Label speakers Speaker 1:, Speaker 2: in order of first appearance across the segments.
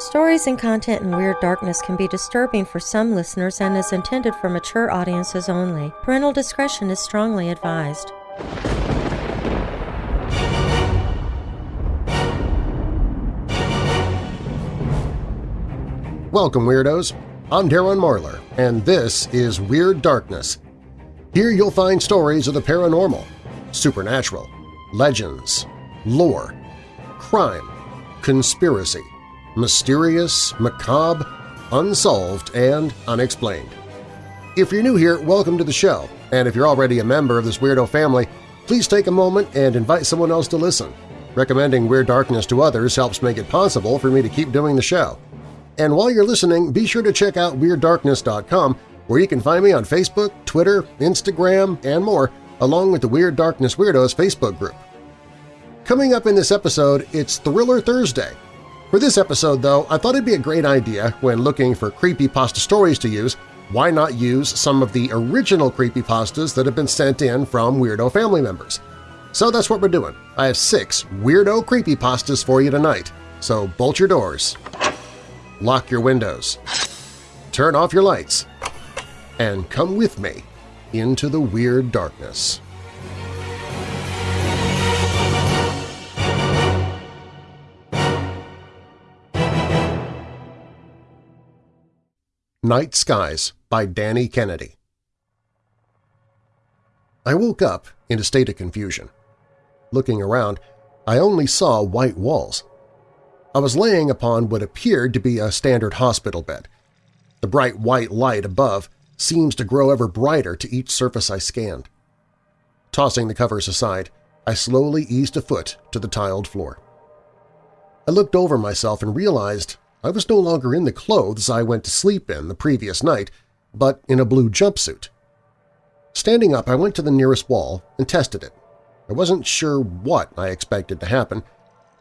Speaker 1: Stories and content in Weird Darkness can be disturbing for some listeners and is intended for mature audiences only. Parental discretion is strongly advised.
Speaker 2: Welcome, Weirdos! I'm Darren Marlar, and this is Weird Darkness. Here you'll find stories of the paranormal, supernatural, legends, lore, crime, conspiracy, mysterious, macabre, unsolved, and unexplained. If you're new here, welcome to the show, and if you're already a member of this weirdo family, please take a moment and invite someone else to listen. Recommending Weird Darkness to others helps make it possible for me to keep doing the show. And while you're listening, be sure to check out WeirdDarkness.com where you can find me on Facebook, Twitter, Instagram, and more, along with the Weird Darkness Weirdos Facebook group. Coming up in this episode, it's Thriller Thursday, for this episode, though, I thought it'd be a great idea when looking for creepypasta stories to use, why not use some of the original creepypastas that have been sent in from Weirdo family members? So that's what we're doing. I have six Weirdo creepypastas for you tonight, so bolt your doors, lock your windows, turn off your lights, and come with me into the Weird Darkness. Night Skies by Danny Kennedy I woke up in a state of confusion. Looking around, I only saw white walls. I was laying upon what appeared to be a standard hospital bed. The bright white light above seems to grow ever brighter to each surface I scanned. Tossing the covers aside, I slowly eased a foot to the tiled floor. I looked over myself and realized I was no longer in the clothes I went to sleep in the previous night, but in a blue jumpsuit. Standing up, I went to the nearest wall and tested it. I wasn't sure what I expected to happen.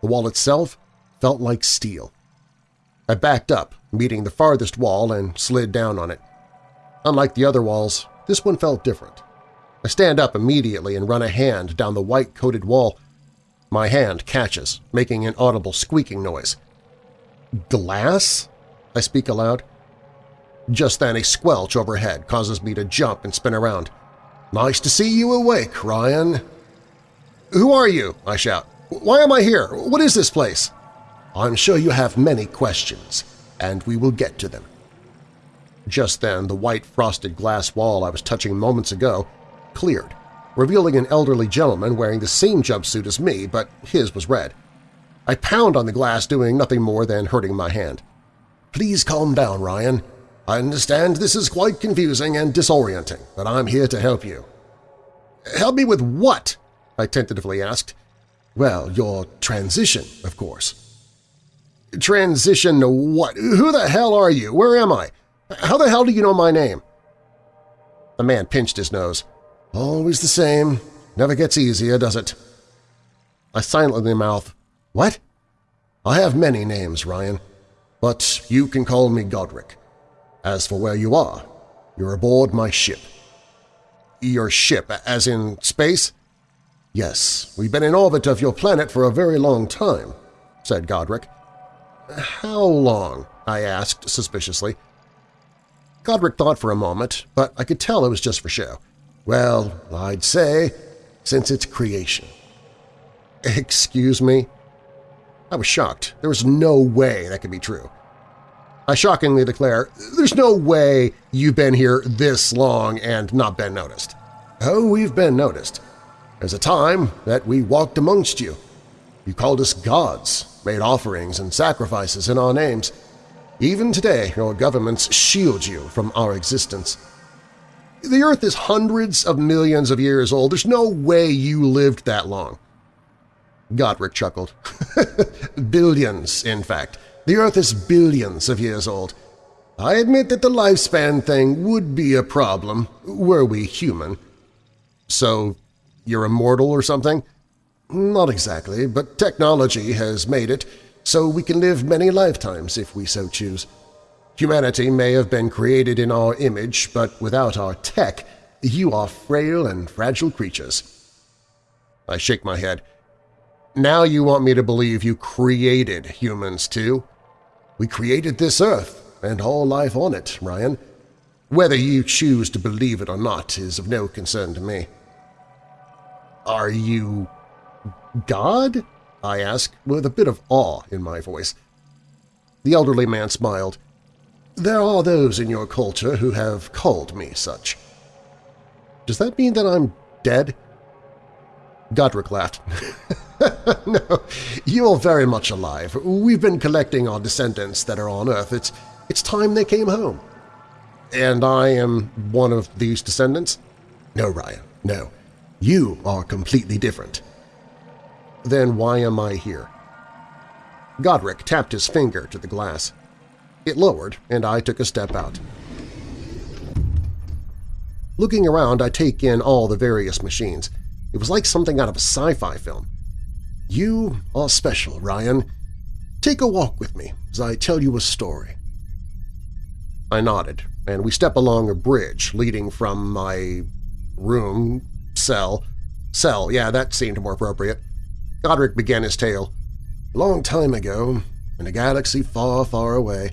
Speaker 2: The wall itself felt like steel. I backed up, meeting the farthest wall, and slid down on it. Unlike the other walls, this one felt different. I stand up immediately and run a hand down the white-coated wall. My hand catches, making an audible squeaking noise. Glass? I speak aloud. Just then a squelch overhead causes me to jump and spin around. Nice to see you awake, Ryan. Who are you? I shout. Why am I here? What is this place? I'm sure you have many questions, and we will get to them. Just then, the white frosted glass wall I was touching moments ago cleared, revealing an elderly gentleman wearing the same jumpsuit as me, but his was red. I pound on the glass doing nothing more than hurting my hand. Please calm down, Ryan. I understand this is quite confusing and disorienting, but I'm here to help you. Help me with what? I tentatively asked. Well, your transition, of course. Transition to what? Who the hell are you? Where am I? How the hell do you know my name? The man pinched his nose. Always the same. Never gets easier, does it? I silently mouthed, what? I have many names, Ryan, but you can call me Godric. As for where you are, you're aboard my ship. Your ship, as in space? Yes, we've been in orbit of your planet for a very long time, said Godric. How long? I asked suspiciously. Godric thought for a moment, but I could tell it was just for show. Well, I'd say since its creation. Excuse me? I was shocked. There was no way that could be true. I shockingly declare, there's no way you've been here this long and not been noticed. Oh, we've been noticed. There's a time that we walked amongst you. You called us gods, made offerings and sacrifices in our names. Even today, your governments shield you from our existence. The Earth is hundreds of millions of years old. There's no way you lived that long. Godric chuckled. billions, in fact. The Earth is billions of years old. I admit that the lifespan thing would be a problem, were we human. So you're immortal or something? Not exactly, but technology has made it so we can live many lifetimes if we so choose. Humanity may have been created in our image, but without our tech, you are frail and fragile creatures. I shake my head. Now you want me to believe you created humans too? We created this Earth and all life on it, Ryan. Whether you choose to believe it or not is of no concern to me. Are you God? I asked, with a bit of awe in my voice. The elderly man smiled. There are those in your culture who have called me such. Does that mean that I'm dead? Godric laughed. no, you're very much alive. We've been collecting our descendants that are on Earth. It's, it's time they came home. And I am one of these descendants? No, Ryan, no. You are completely different. Then why am I here? Godric tapped his finger to the glass. It lowered, and I took a step out. Looking around, I take in all the various machines. It was like something out of a sci-fi film. You are special, Ryan. Take a walk with me as I tell you a story. I nodded, and we step along a bridge leading from my room, cell, cell, yeah, that seemed more appropriate. Godric began his tale. Long time ago, in a galaxy far, far away.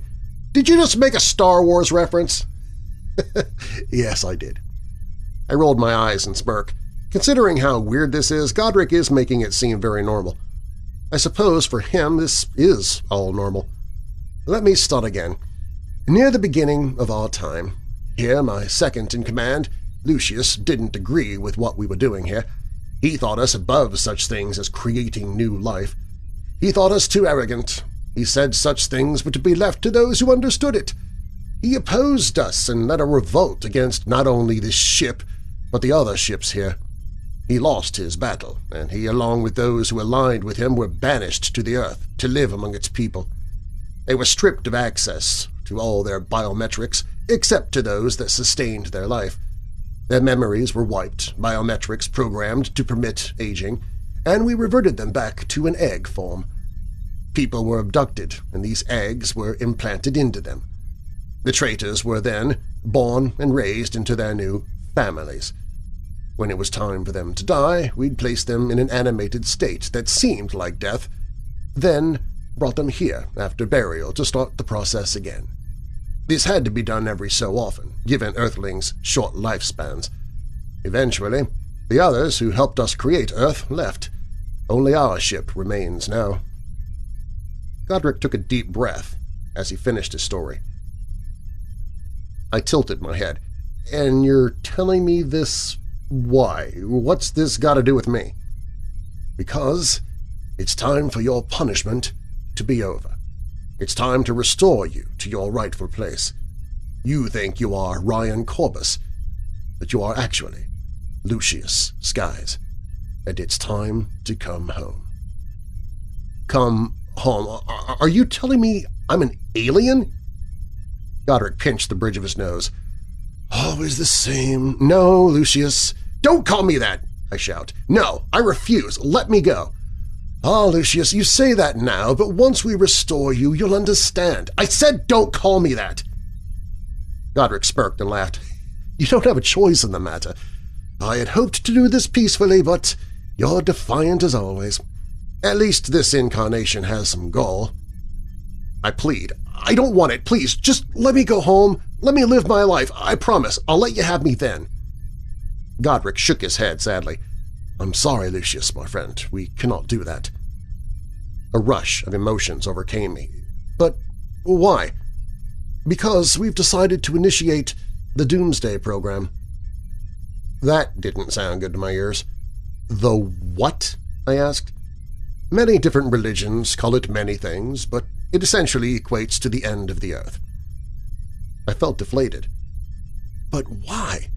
Speaker 2: Did you just make a Star Wars reference? yes, I did. I rolled my eyes and smirked. Considering how weird this is, Godric is making it seem very normal. I suppose for him this is all normal. Let me start again. Near the beginning of our time, here my second-in-command, Lucius, didn't agree with what we were doing here. He thought us above such things as creating new life. He thought us too arrogant. He said such things were to be left to those who understood it. He opposed us and led a revolt against not only this ship, but the other ships here. He lost his battle, and he, along with those who aligned with him, were banished to the Earth to live among its people. They were stripped of access to all their biometrics, except to those that sustained their life. Their memories were wiped, biometrics programmed to permit aging, and we reverted them back to an egg form. People were abducted, and these eggs were implanted into them. The traitors were then born and raised into their new families. When it was time for them to die, we'd place them in an animated state that seemed like death, then brought them here after burial to start the process again. This had to be done every so often, given Earthlings' short lifespans. Eventually, the others who helped us create Earth left. Only our ship remains now. Godric took a deep breath as he finished his story. I tilted my head. And you're telling me this why? What's this got to do with me? Because it's time for your punishment to be over. It's time to restore you to your rightful place. You think you are Ryan Corbus, but you are actually Lucius Skies, and it's time to come home. Come home? Are you telling me I'm an alien? Godric pinched the bridge of his nose. Always the same. No, Lucius. Don't call me that, I shout. No, I refuse. Let me go. Ah, Lucius, you say that now, but once we restore you, you'll understand. I said don't call me that. Godric smirked and laughed. You don't have a choice in the matter. I had hoped to do this peacefully, but you're defiant as always. At least this incarnation has some gall. I plead. I don't want it. Please, just let me go home. Let me live my life. I promise. I'll let you have me then. Godric shook his head sadly. I'm sorry, Lucius, my friend. We cannot do that. A rush of emotions overcame me. But why? Because we've decided to initiate the Doomsday Program. That didn't sound good to my ears. The what? I asked. Many different religions call it many things, but it essentially equates to the end of the Earth. I felt deflated. But why?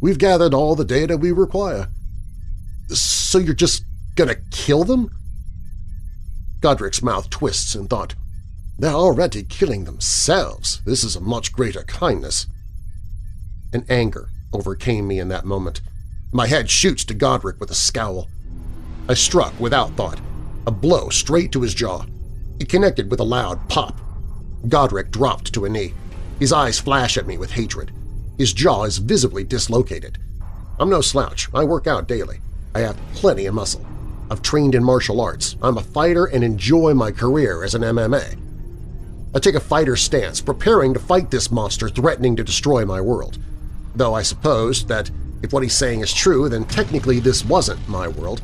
Speaker 2: We've gathered all the data we require. So you're just gonna kill them? Godric's mouth twists in thought. They're already killing themselves. This is a much greater kindness. An anger overcame me in that moment. My head shoots to Godric with a scowl. I struck without thought, a blow straight to his jaw. It connected with a loud pop. Godric dropped to a knee. His eyes flash at me with hatred. His jaw is visibly dislocated. I'm no slouch. I work out daily. I have plenty of muscle. I've trained in martial arts. I'm a fighter and enjoy my career as an MMA. I take a fighter stance, preparing to fight this monster threatening to destroy my world. Though I suppose that if what he's saying is true, then technically this wasn't my world.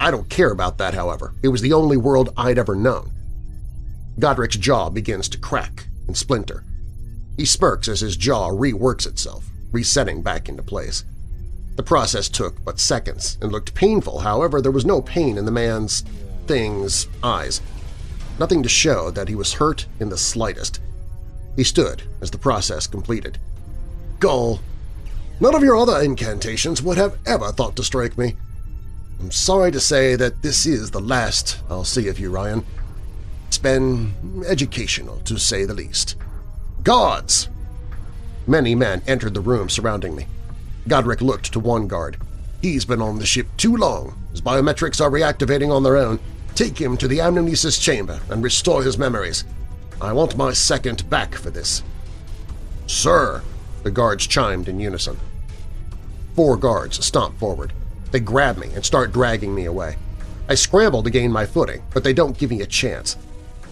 Speaker 2: I don't care about that, however. It was the only world I'd ever known. Godric's jaw begins to crack and splinter. He smirks as his jaw reworks itself, resetting back into place. The process took but seconds and looked painful, however there was no pain in the man's… thing's eyes. Nothing to show that he was hurt in the slightest. He stood as the process completed. Gull, none of your other incantations would have ever thought to strike me. I'm sorry to say that this is the last I'll see of you, Ryan. It's been educational, to say the least. Guards! Many men entered the room surrounding me. Godric looked to one guard. He's been on the ship too long. His biometrics are reactivating on their own. Take him to the amnesis chamber and restore his memories. I want my second back for this. Sir! The guards chimed in unison. Four guards stomp forward. They grab me and start dragging me away. I scramble to gain my footing, but they don't give me a chance.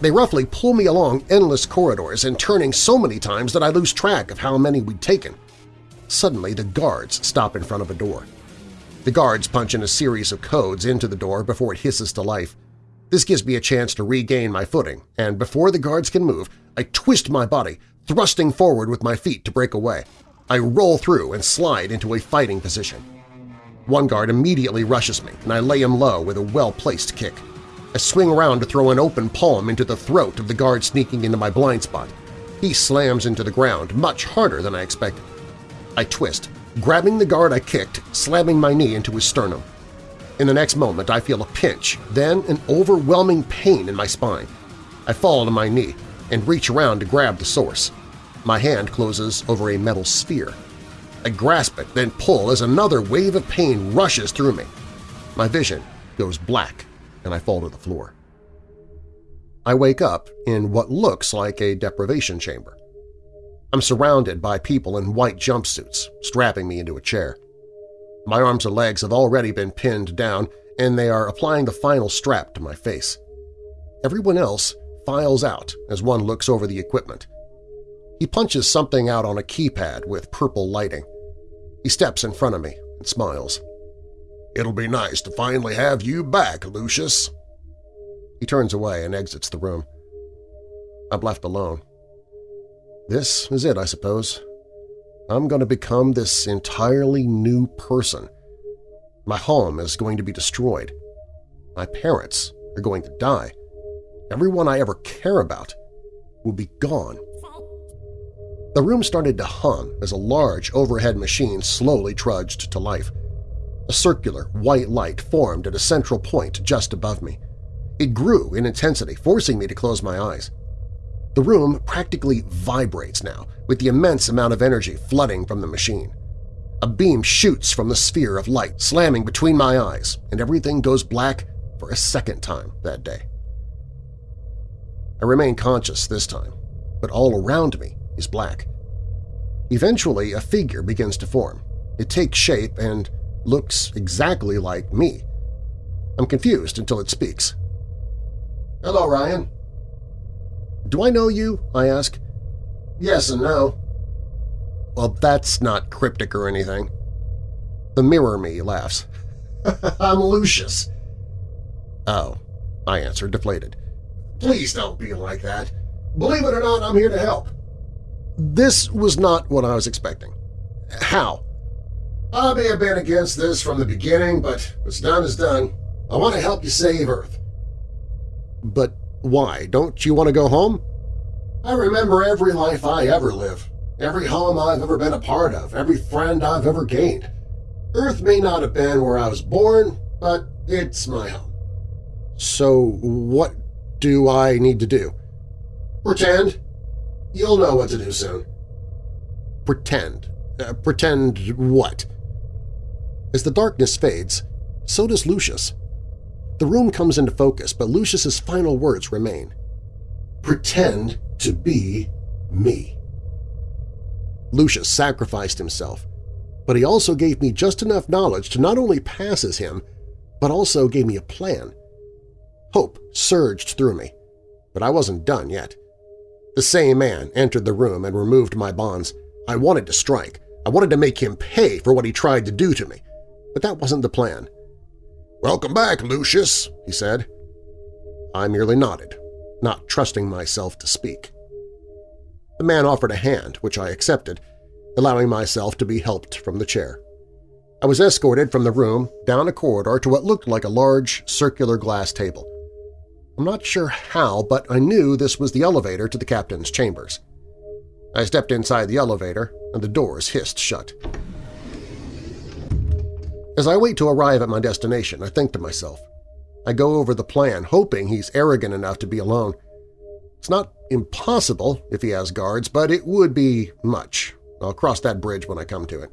Speaker 2: They roughly pull me along endless corridors and turning so many times that I lose track of how many we'd taken. Suddenly, the guards stop in front of a door. The guards punch in a series of codes into the door before it hisses to life. This gives me a chance to regain my footing, and before the guards can move, I twist my body, thrusting forward with my feet to break away. I roll through and slide into a fighting position. One guard immediately rushes me, and I lay him low with a well-placed kick. I swing around to throw an open palm into the throat of the guard sneaking into my blind spot. He slams into the ground much harder than I expected. I twist, grabbing the guard I kicked, slamming my knee into his sternum. In the next moment I feel a pinch, then an overwhelming pain in my spine. I fall to my knee and reach around to grab the source. My hand closes over a metal sphere. I grasp it, then pull as another wave of pain rushes through me. My vision goes black, and I fall to the floor. I wake up in what looks like a deprivation chamber. I'm surrounded by people in white jumpsuits, strapping me into a chair. My arms and legs have already been pinned down, and they are applying the final strap to my face. Everyone else files out as one looks over the equipment. He punches something out on a keypad with purple lighting. He steps in front of me and smiles. It'll be nice to finally have you back, Lucius. He turns away and exits the room. I'm left alone. This is it, I suppose. I'm going to become this entirely new person. My home is going to be destroyed. My parents are going to die. Everyone I ever care about will be gone. The room started to hum as a large overhead machine slowly trudged to life. A circular, white light formed at a central point just above me. It grew in intensity, forcing me to close my eyes. The room practically vibrates now, with the immense amount of energy flooding from the machine. A beam shoots from the sphere of light, slamming between my eyes, and everything goes black for a second time that day. I remain conscious this time, but all around me is black. Eventually, a figure begins to form. It takes shape and looks exactly like me. I'm confused until it speaks. Hello, Ryan. Do I know you? I ask. Yes and no. Well, that's not cryptic or anything. The mirror me laughs. I'm Lucius. Oh, I answer, deflated. Please don't be like that. Believe it or not, I'm here to help. This was not what I was expecting. How? I may have been against this from the beginning, but what's done is done. I want to help you save Earth. But why? Don't you want to go home? I remember every life I ever live, every home I've ever been a part of, every friend I've ever gained. Earth may not have been where I was born, but it's my home. So what do I need to do? Pretend. You'll know what to do soon. Pretend. Uh, pretend what? As the darkness fades, so does Lucius. The room comes into focus, but Lucius's final words remain. Pretend to be me. Lucius sacrificed himself, but he also gave me just enough knowledge to not only pass as him, but also gave me a plan. Hope surged through me, but I wasn't done yet. The same man entered the room and removed my bonds. I wanted to strike. I wanted to make him pay for what he tried to do to me. But that wasn't the plan. "'Welcome back, Lucius,' he said. I merely nodded, not trusting myself to speak. The man offered a hand, which I accepted, allowing myself to be helped from the chair. I was escorted from the room down a corridor to what looked like a large circular glass table. I'm not sure how, but I knew this was the elevator to the captain's chambers. I stepped inside the elevator, and the doors hissed shut. As I wait to arrive at my destination, I think to myself. I go over the plan, hoping he's arrogant enough to be alone. It's not impossible if he has guards, but it would be much. I'll cross that bridge when I come to it.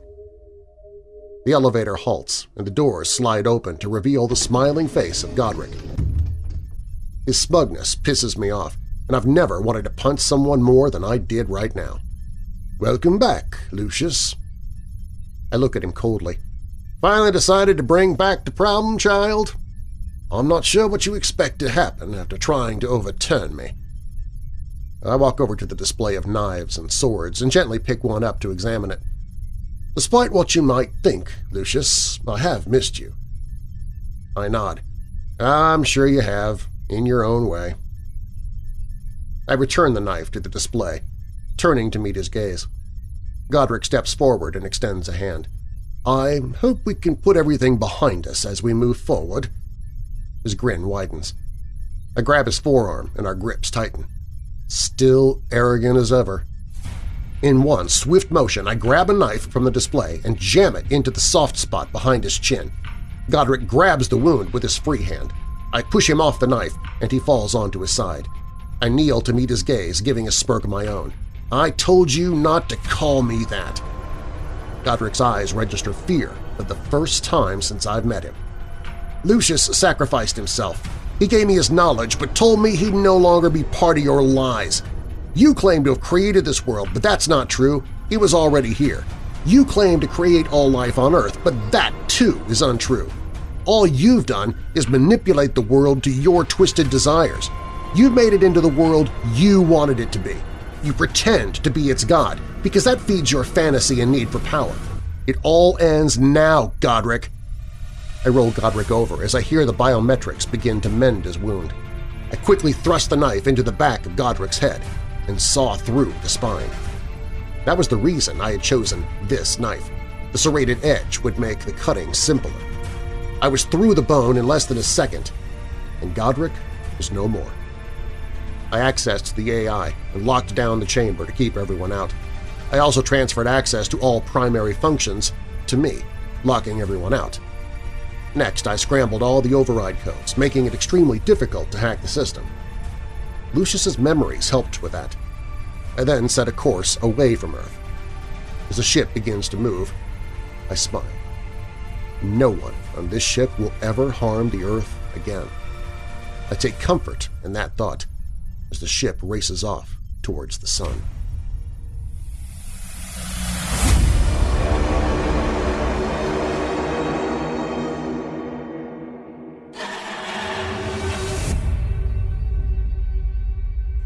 Speaker 2: The elevator halts, and the doors slide open to reveal the smiling face of Godric. His smugness pisses me off, and I've never wanted to punch someone more than I did right now. Welcome back, Lucius. I look at him coldly. Finally decided to bring back the problem, child? I'm not sure what you expect to happen after trying to overturn me. I walk over to the display of knives and swords and gently pick one up to examine it. Despite what you might think, Lucius, I have missed you. I nod. I'm sure you have, in your own way. I return the knife to the display, turning to meet his gaze. Godric steps forward and extends a hand. I hope we can put everything behind us as we move forward. His grin widens. I grab his forearm and our grips tighten still arrogant as ever. In one swift motion, I grab a knife from the display and jam it into the soft spot behind his chin. Godric grabs the wound with his free hand. I push him off the knife, and he falls onto his side. I kneel to meet his gaze, giving a smirk of my own. I told you not to call me that. Godric's eyes register fear for the first time since I've met him. Lucius sacrificed himself, he gave me his knowledge but told me he'd no longer be part of your lies. You claim to have created this world, but that's not true. He was already here. You claim to create all life on Earth, but that, too, is untrue. All you've done is manipulate the world to your twisted desires. You've made it into the world you wanted it to be. You pretend to be its god, because that feeds your fantasy and need for power. It all ends now, Godric. I roll Godric over as I hear the biometrics begin to mend his wound. I quickly thrust the knife into the back of Godric's head and saw through the spine. That was the reason I had chosen this knife. The serrated edge would make the cutting simpler. I was through the bone in less than a second, and Godric was no more. I accessed the AI and locked down the chamber to keep everyone out. I also transferred access to all primary functions to me, locking everyone out. Next, I scrambled all the override codes, making it extremely difficult to hack the system. Lucius's memories helped with that. I then set a course away from Earth. As the ship begins to move, I smile. No one on this ship will ever harm the Earth again. I take comfort in that thought as the ship races off towards the sun.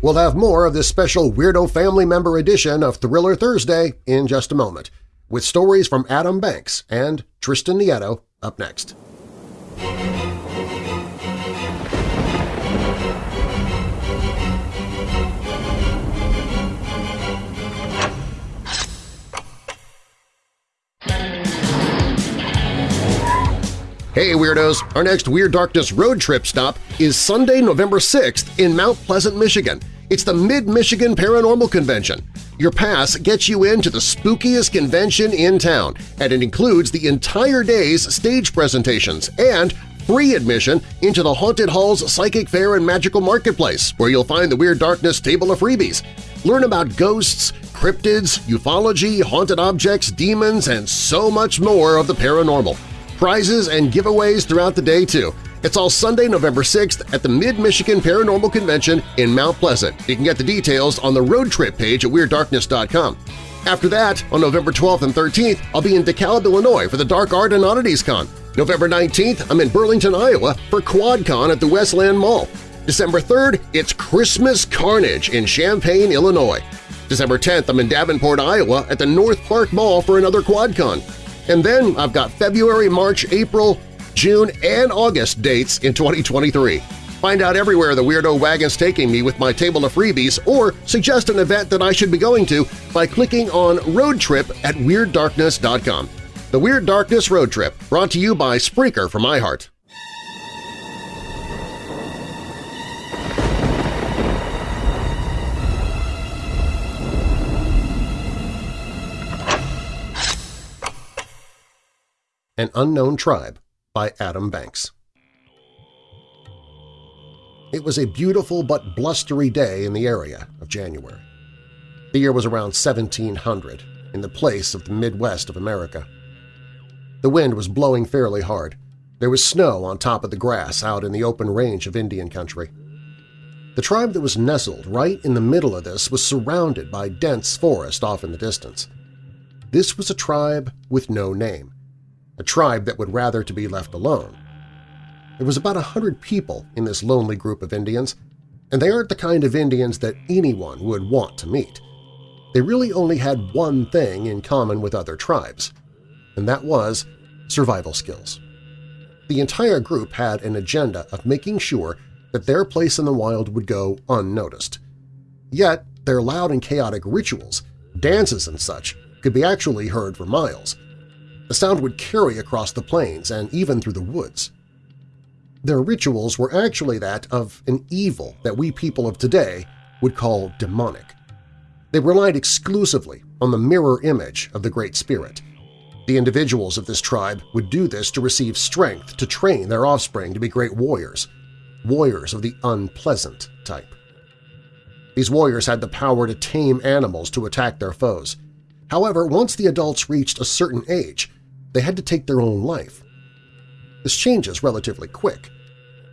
Speaker 2: We'll have more of this special Weirdo Family Member edition of Thriller Thursday in just a moment, with stories from Adam Banks and Tristan Nieto up next. Hey Weirdos! Our next Weird Darkness road trip stop is Sunday, November 6th in Mount Pleasant, Michigan. It's the Mid-Michigan Paranormal Convention. Your pass gets you into the spookiest convention in town, and it includes the entire day's stage presentations and free admission into the Haunted Hall's Psychic Fair and Magical Marketplace, where you'll find the Weird Darkness table of freebies. Learn about ghosts, cryptids, ufology, haunted objects, demons, and so much more of the paranormal prizes, and giveaways throughout the day, too. It's all Sunday, November 6th at the Mid-Michigan Paranormal Convention in Mount Pleasant. You can get the details on the road trip page at WeirdDarkness.com. After that, on November 12th and 13th, I'll be in DeKalb, Illinois for the Dark Art and Oddities Con. November 19th, I'm in Burlington, Iowa for QuadCon at the Westland Mall. December 3rd, it's Christmas Carnage in Champaign, Illinois. December 10th, I'm in Davenport, Iowa at the North Park Mall for another QuadCon. And then I've got February, March, April, June, and August dates in 2023. Find out everywhere the Weirdo Wagon's taking me with my table of freebies or suggest an event that I should be going to by clicking on Road Trip at WeirdDarkness.com. The Weird Darkness Road Trip, brought to you by Spreaker from iHeart. An Unknown Tribe by Adam Banks It was a beautiful but blustery day in the area of January. The year was around 1700, in the place of the Midwest of America. The wind was blowing fairly hard. There was snow on top of the grass out in the open range of Indian country. The tribe that was nestled right in the middle of this was surrounded by dense forest off in the distance. This was a tribe with no name, a tribe that would rather to be left alone. There was about a hundred people in this lonely group of Indians, and they aren't the kind of Indians that anyone would want to meet. They really only had one thing in common with other tribes, and that was survival skills. The entire group had an agenda of making sure that their place in the wild would go unnoticed. Yet their loud and chaotic rituals, dances and such, could be actually heard for miles. The sound would carry across the plains and even through the woods. Their rituals were actually that of an evil that we people of today would call demonic. They relied exclusively on the mirror image of the Great Spirit. The individuals of this tribe would do this to receive strength to train their offspring to be great warriors, warriors of the unpleasant type. These warriors had the power to tame animals to attack their foes. However, once the adults reached a certain age, they had to take their own life. This changes relatively quick.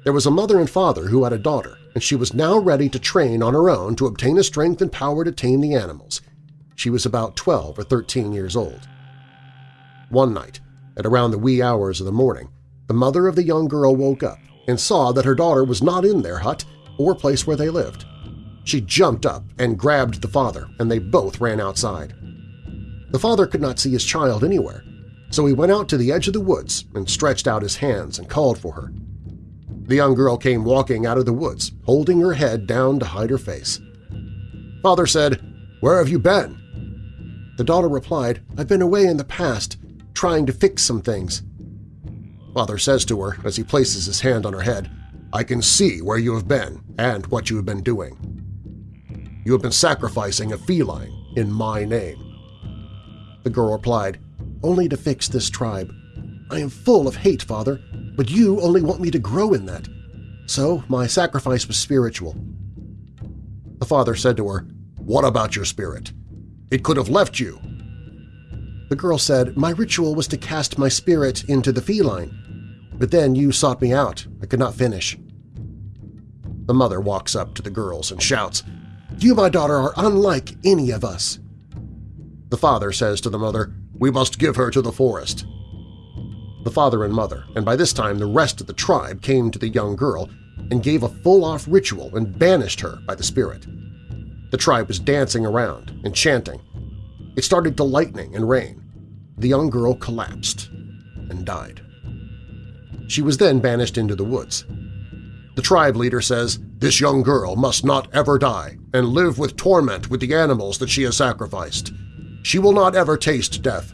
Speaker 2: There was a mother and father who had a daughter, and she was now ready to train on her own to obtain the strength and power to tame the animals. She was about 12 or 13 years old. One night, at around the wee hours of the morning, the mother of the young girl woke up and saw that her daughter was not in their hut or place where they lived. She jumped up and grabbed the father, and they both ran outside. The father could not see his child anywhere, so he went out to the edge of the woods and stretched out his hands and called for her. The young girl came walking out of the woods, holding her head down to hide her face. Father said, "'Where have you been?' The daughter replied, "'I've been away in the past, trying to fix some things.' Father says to her as he places his hand on her head, "'I can see where you have been and what you have been doing. You have been sacrificing a feline in my name.' The girl replied, "'Only to fix this tribe. I am full of hate, Father, but you only want me to grow in that. So my sacrifice was spiritual. The father said to her, What about your spirit? It could have left you. The girl said, My ritual was to cast my spirit into the feline, but then you sought me out. I could not finish. The mother walks up to the girls and shouts, You, my daughter, are unlike any of us. The father says to the mother, We must give her to the forest. The father and mother, and by this time the rest of the tribe came to the young girl and gave a full-off ritual and banished her by the spirit. The tribe was dancing around and chanting. It started to lightning and rain. The young girl collapsed and died. She was then banished into the woods. The tribe leader says, this young girl must not ever die and live with torment with the animals that she has sacrificed. She will not ever taste death.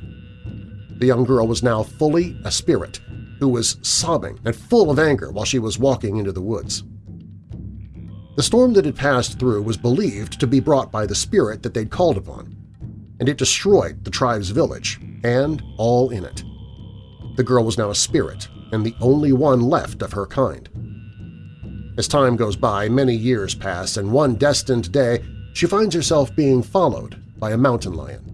Speaker 2: The young girl was now fully a spirit who was sobbing and full of anger while she was walking into the woods. The storm that had passed through was believed to be brought by the spirit that they'd called upon, and it destroyed the tribe's village and all in it. The girl was now a spirit and the only one left of her kind. As time goes by, many years pass, and one destined day she finds herself being followed by a mountain lion.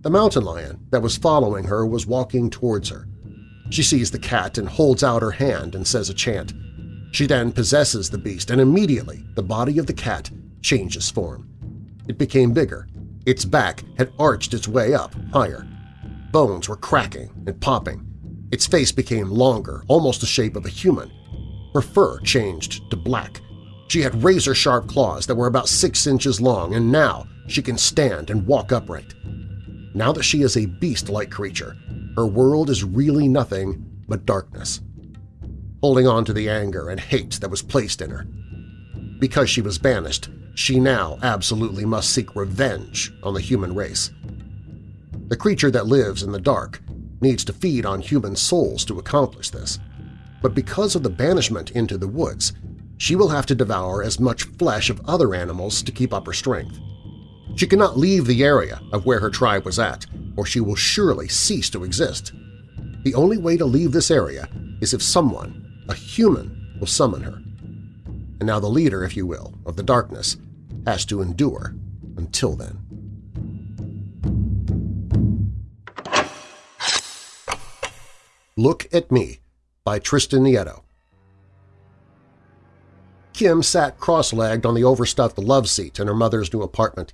Speaker 2: The mountain lion that was following her was walking towards her. She sees the cat and holds out her hand and says a chant. She then possesses the beast, and immediately the body of the cat changes form. It became bigger. Its back had arched its way up higher. Bones were cracking and popping. Its face became longer, almost the shape of a human. Her fur changed to black. She had razor-sharp claws that were about six inches long, and now she can stand and walk upright. Now that she is a beast-like creature, her world is really nothing but darkness. Holding on to the anger and hate that was placed in her. Because she was banished, she now absolutely must seek revenge on the human race. The creature that lives in the dark needs to feed on human souls to accomplish this. But because of the banishment into the woods, she will have to devour as much flesh of other animals to keep up her strength. She cannot leave the area of where her tribe was at, or she will surely cease to exist. The only way to leave this area is if someone, a human, will summon her. And now the leader, if you will, of the darkness has to endure until then. Look at Me by Tristan Nieto. Kim sat cross-legged on the overstuffed love seat in her mother's new apartment.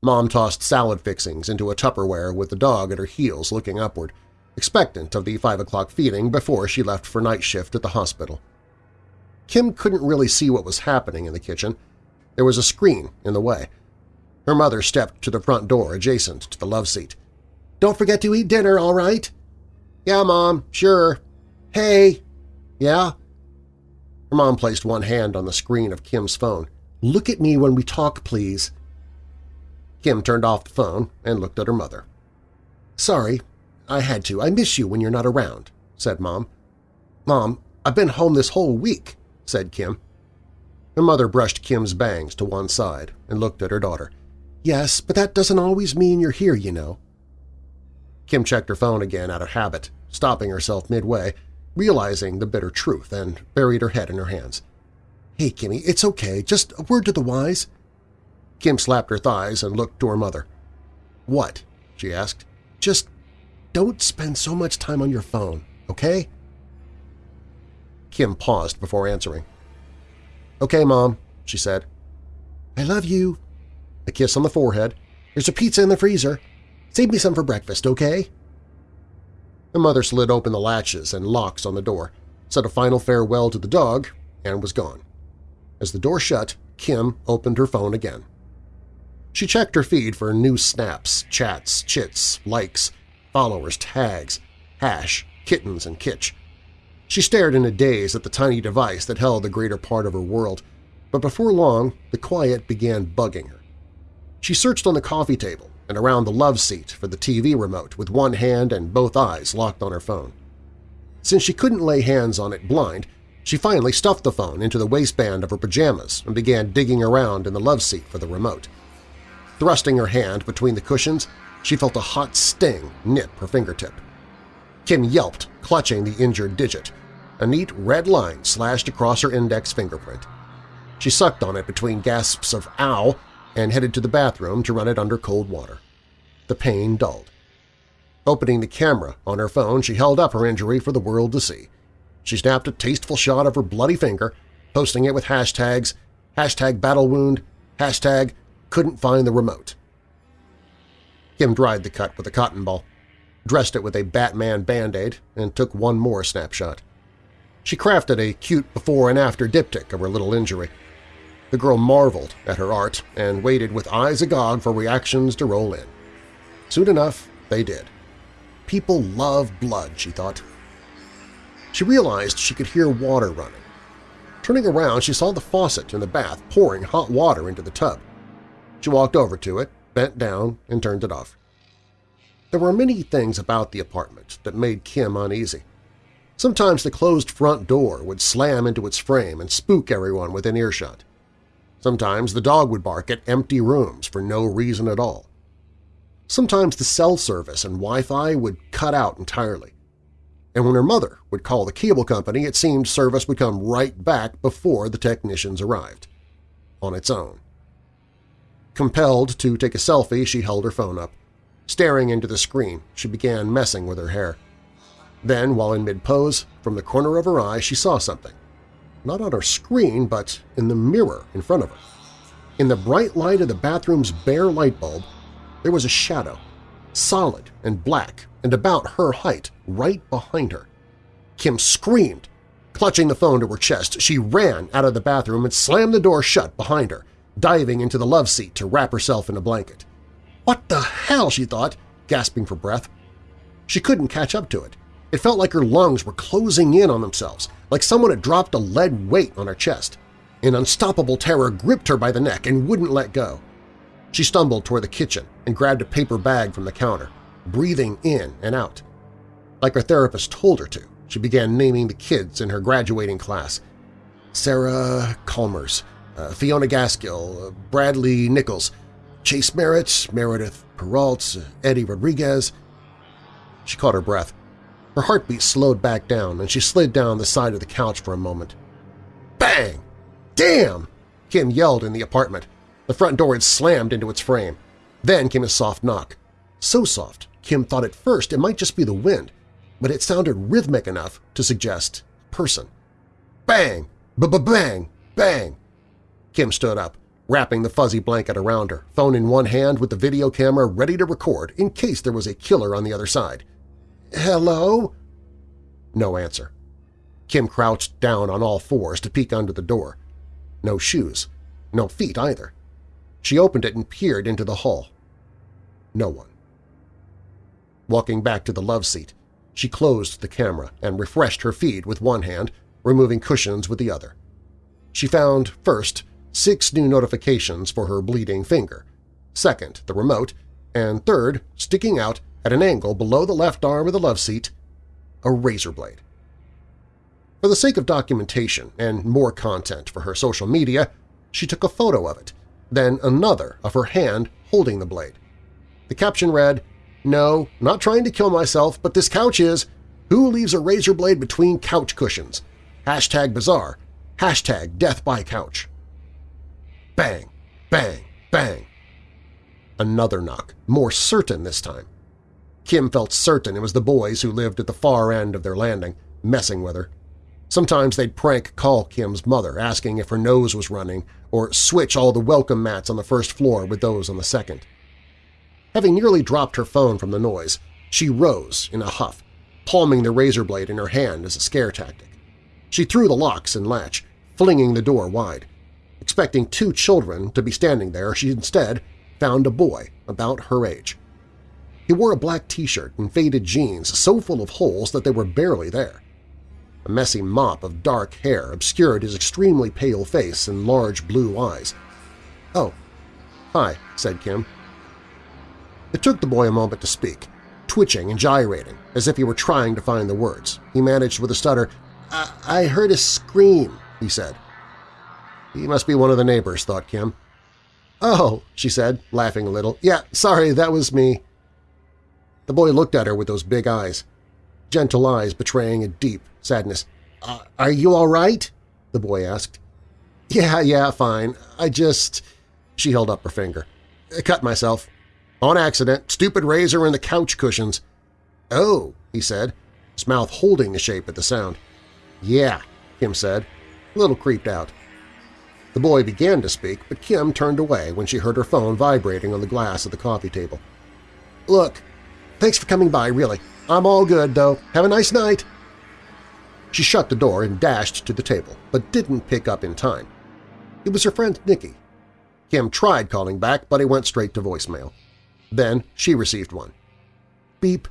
Speaker 2: Mom tossed salad fixings into a Tupperware with the dog at her heels looking upward, expectant of the 5 o'clock feeding before she left for night shift at the hospital. Kim couldn't really see what was happening in the kitchen. There was a screen in the way. Her mother stepped to the front door adjacent to the love seat. "'Don't forget to eat dinner, all right?' "'Yeah, Mom, sure.' "'Hey!' "'Yeah?' Her mom placed one hand on the screen of Kim's phone. "'Look at me when we talk, please.' Kim turned off the phone and looked at her mother. "'Sorry, I had to. I miss you when you're not around,' said Mom. "'Mom, I've been home this whole week,' said Kim. Her mother brushed Kim's bangs to one side and looked at her daughter. "'Yes, but that doesn't always mean you're here, you know.' Kim checked her phone again out of habit, stopping herself midway, realizing the bitter truth, and buried her head in her hands. "'Hey, Kimmy, it's okay. Just a word to the wise.' Kim slapped her thighs and looked to her mother. "'What?' she asked. "'Just don't spend so much time on your phone, okay?' Kim paused before answering. "'Okay, Mom,' she said. "'I love you.' A kiss on the forehead. "'There's a pizza in the freezer. Save me some for breakfast, okay?' The mother slid open the latches and locks on the door, said a final farewell to the dog, and was gone. As the door shut, Kim opened her phone again. She checked her feed for new snaps, chats, chits, likes, followers, tags, hash, kittens, and kitsch. She stared in a daze at the tiny device that held the greater part of her world, but before long the quiet began bugging her. She searched on the coffee table and around the love seat for the TV remote with one hand and both eyes locked on her phone. Since she couldn't lay hands on it blind, she finally stuffed the phone into the waistband of her pajamas and began digging around in the love seat for the remote. Thrusting her hand between the cushions, she felt a hot sting nip her fingertip. Kim yelped, clutching the injured digit. A neat red line slashed across her index fingerprint. She sucked on it between gasps of ow and headed to the bathroom to run it under cold water. The pain dulled. Opening the camera on her phone, she held up her injury for the world to see. She snapped a tasteful shot of her bloody finger, posting it with hashtags, hashtag battle wound, hashtag couldn't find the remote. Kim dried the cut with a cotton ball, dressed it with a Batman Band-Aid, and took one more snapshot. She crafted a cute before-and-after diptych of her little injury. The girl marveled at her art and waited with eyes agog for reactions to roll in. Soon enough, they did. People love blood, she thought. She realized she could hear water running. Turning around, she saw the faucet in the bath pouring hot water into the tub. She walked over to it, bent down, and turned it off. There were many things about the apartment that made Kim uneasy. Sometimes the closed front door would slam into its frame and spook everyone within earshot. Sometimes the dog would bark at empty rooms for no reason at all. Sometimes the cell service and Wi-Fi would cut out entirely. And when her mother would call the cable company, it seemed service would come right back before the technicians arrived. On its own. Compelled to take a selfie, she held her phone up. Staring into the screen, she began messing with her hair. Then, while in mid-pose, from the corner of her eye she saw something. Not on her screen, but in the mirror in front of her. In the bright light of the bathroom's bare light bulb, there was a shadow, solid and black and about her height, right behind her. Kim screamed, Clutching the phone to her chest, she ran out of the bathroom and slammed the door shut behind her, diving into the love seat to wrap herself in a blanket. What the hell, she thought, gasping for breath. She couldn't catch up to it. It felt like her lungs were closing in on themselves, like someone had dropped a lead weight on her chest. An unstoppable terror gripped her by the neck and wouldn't let go. She stumbled toward the kitchen and grabbed a paper bag from the counter, breathing in and out. Like her therapist told her to, she began naming the kids in her graduating class. Sarah Calmers, uh, Fiona Gaskill, uh, Bradley Nichols, Chase Merritt, Meredith Peralt, Eddie Rodriguez. She caught her breath. Her heartbeat slowed back down, and she slid down the side of the couch for a moment. Bang! Damn! Kim yelled in the apartment. The front door had slammed into its frame. Then came a soft knock. So soft, Kim thought at first it might just be the wind, but it sounded rhythmic enough to suggest person. Bang! B-b-bang! Bang! Kim stood up, wrapping the fuzzy blanket around her, phone in one hand with the video camera ready to record in case there was a killer on the other side. Hello? No answer. Kim crouched down on all fours to peek under the door. No shoes. No feet either. She opened it and peered into the hall. No one. Walking back to the love seat, she closed the camera and refreshed her feed with one hand, removing cushions with the other. She found, first, six new notifications for her bleeding finger, second, the remote, and third, sticking out at an angle below the left arm of the love seat, a razor blade. For the sake of documentation and more content for her social media, she took a photo of it, then another of her hand holding the blade. The caption read, No, not trying to kill myself, but this couch is, Who leaves a razor blade between couch cushions? Hashtag bizarre. Hashtag death by couch. Bang, bang, bang. Another knock, more certain this time. Kim felt certain it was the boys who lived at the far end of their landing, messing with her. Sometimes they'd prank call Kim's mother, asking if her nose was running, or switch all the welcome mats on the first floor with those on the second. Having nearly dropped her phone from the noise, she rose in a huff, palming the razor blade in her hand as a scare tactic. She threw the locks and latch, flinging the door wide. Expecting two children to be standing there, she instead found a boy about her age. He wore a black t-shirt and faded jeans so full of holes that they were barely there. A messy mop of dark hair obscured his extremely pale face and large blue eyes. "'Oh, hi,' said Kim. It took the boy a moment to speak, twitching and gyrating, as if he were trying to find the words. He managed with a stutter, I, I heard a scream, he said. He must be one of the neighbors, thought Kim. Oh, she said, laughing a little. Yeah, sorry, that was me. The boy looked at her with those big eyes, gentle eyes betraying a deep sadness. Uh, are you all right? the boy asked. Yeah, yeah, fine. I just… She held up her finger. I cut myself. On accident. Stupid razor in the couch cushions. Oh, he said, his mouth holding the shape at the sound. Yeah, Kim said, a little creeped out. The boy began to speak, but Kim turned away when she heard her phone vibrating on the glass of the coffee table. Look, Thanks for coming by, really. I'm all good, though. Have a nice night. She shut the door and dashed to the table, but didn't pick up in time. It was her friend Nikki. Kim tried calling back, but it went straight to voicemail. Then she received one. Beep.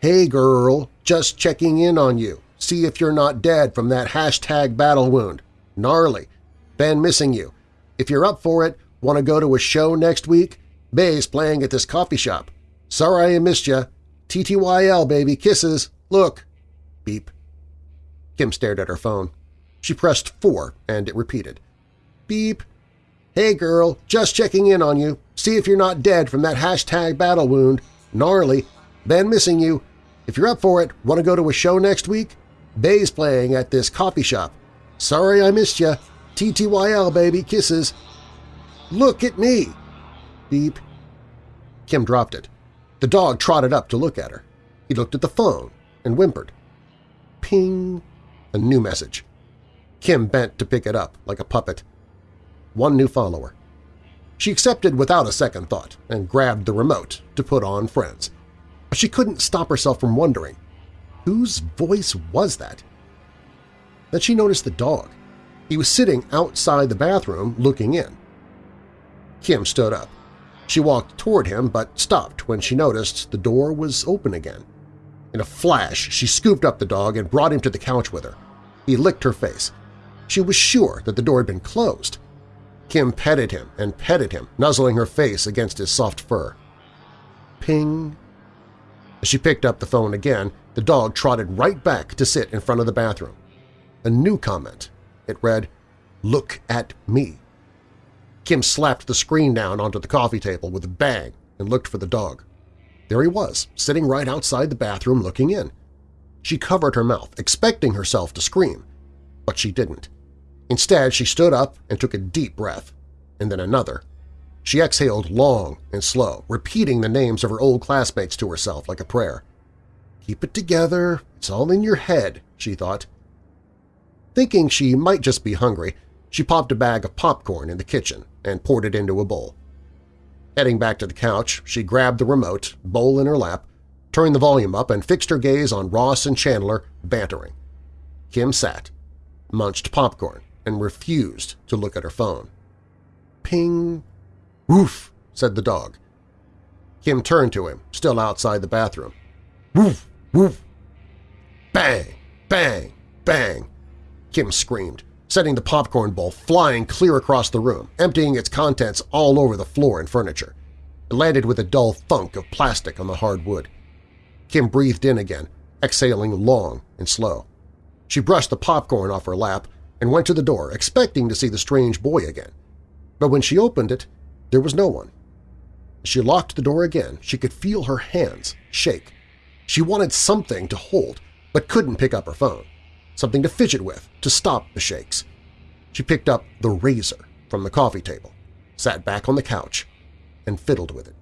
Speaker 2: Hey girl, just checking in on you. See if you're not dead from that hashtag battle wound. Gnarly. Been missing you. If you're up for it, want to go to a show next week? Bay's playing at this coffee shop. Sorry I missed ya. TTYL, baby. Kisses. Look. Beep. Kim stared at her phone. She pressed 4, and it repeated. Beep. Hey, girl. Just checking in on you. See if you're not dead from that hashtag battle wound. Gnarly. Been missing you. If you're up for it, want to go to a show next week? Bay's playing at this coffee shop. Sorry I missed ya. TTYL, baby. Kisses. Look at me. Beep. Kim dropped it. The dog trotted up to look at her. He looked at the phone and whimpered. Ping! A new message. Kim bent to pick it up like a puppet. One new follower. She accepted without a second thought and grabbed the remote to put on Friends. But she couldn't stop herself from wondering, whose voice was that? Then she noticed the dog. He was sitting outside the bathroom looking in. Kim stood up. She walked toward him but stopped when she noticed the door was open again. In a flash, she scooped up the dog and brought him to the couch with her. He licked her face. She was sure that the door had been closed. Kim petted him and petted him, nuzzling her face against his soft fur. Ping. As she picked up the phone again, the dog trotted right back to sit in front of the bathroom. A new comment. It read, Look at me. Kim slapped the screen down onto the coffee table with a bang and looked for the dog. There he was, sitting right outside the bathroom looking in. She covered her mouth, expecting herself to scream, but she didn't. Instead, she stood up and took a deep breath, and then another. She exhaled long and slow, repeating the names of her old classmates to herself like a prayer. Keep it together, it's all in your head, she thought. Thinking she might just be hungry, she popped a bag of popcorn in the kitchen and poured it into a bowl. Heading back to the couch, she grabbed the remote, bowl in her lap, turned the volume up, and fixed her gaze on Ross and Chandler bantering. Kim sat, munched popcorn, and refused to look at her phone. Ping! Woof! said the dog. Kim turned to him, still outside the bathroom. Woof! Woof! Bang! Bang! Bang! Kim screamed, setting the popcorn bowl flying clear across the room, emptying its contents all over the floor and furniture. It landed with a dull thunk of plastic on the hard wood. Kim breathed in again, exhaling long and slow. She brushed the popcorn off her lap and went to the door, expecting to see the strange boy again. But when she opened it, there was no one. As she locked the door again, she could feel her hands shake. She wanted something to hold, but couldn't pick up her phone something to fidget with to stop the shakes. She picked up the razor from the coffee table, sat back on the couch, and fiddled with it.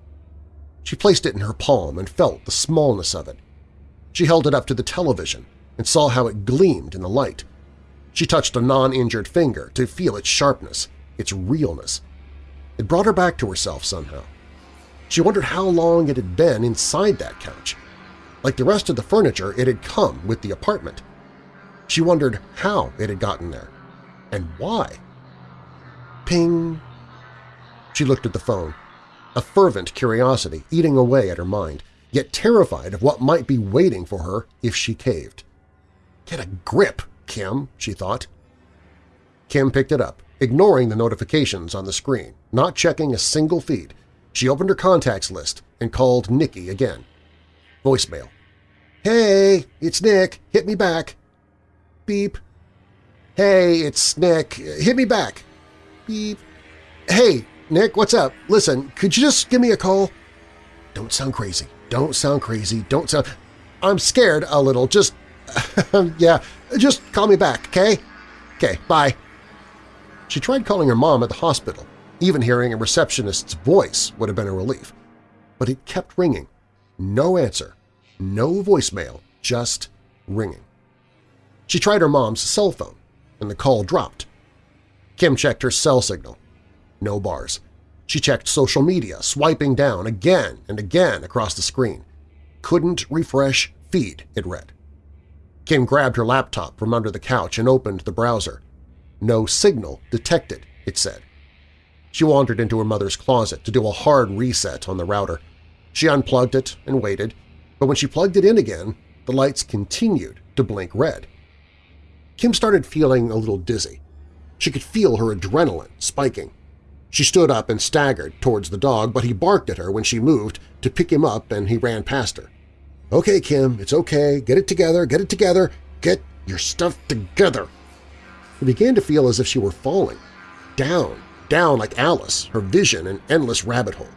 Speaker 2: She placed it in her palm and felt the smallness of it. She held it up to the television and saw how it gleamed in the light. She touched a non-injured finger to feel its sharpness, its realness. It brought her back to herself somehow. She wondered how long it had been inside that couch. Like the rest of the furniture, it had come with the apartment. She wondered how it had gotten there, and why. Ping! She looked at the phone, a fervent curiosity eating away at her mind, yet terrified of what might be waiting for her if she caved. Get a grip, Kim, she thought. Kim picked it up, ignoring the notifications on the screen, not checking a single feed. She opened her contacts list and called Nikki again. Voicemail. Hey, it's Nick. Hit me back. Beep. Hey, it's Nick. Hit me back. Beep. Hey, Nick, what's up? Listen, could you just give me a call? Don't sound crazy. Don't sound crazy. Don't sound… I'm scared a little. Just… yeah, just call me back, okay? Okay, bye. She tried calling her mom at the hospital. Even hearing a receptionist's voice would have been a relief. But it kept ringing. No answer. No voicemail. Just ringing. She tried her mom's cell phone, and the call dropped. Kim checked her cell signal. No bars. She checked social media, swiping down again and again across the screen. Couldn't refresh feed, it read. Kim grabbed her laptop from under the couch and opened the browser. No signal detected, it said. She wandered into her mother's closet to do a hard reset on the router. She unplugged it and waited, but when she plugged it in again, the lights continued to blink red. Kim started feeling a little dizzy. She could feel her adrenaline spiking. She stood up and staggered towards the dog, but he barked at her when she moved to pick him up and he ran past her. Okay, Kim, it's okay. Get it together, get it together. Get your stuff together. It began to feel as if she were falling. Down, down like Alice, her vision an endless rabbit hole.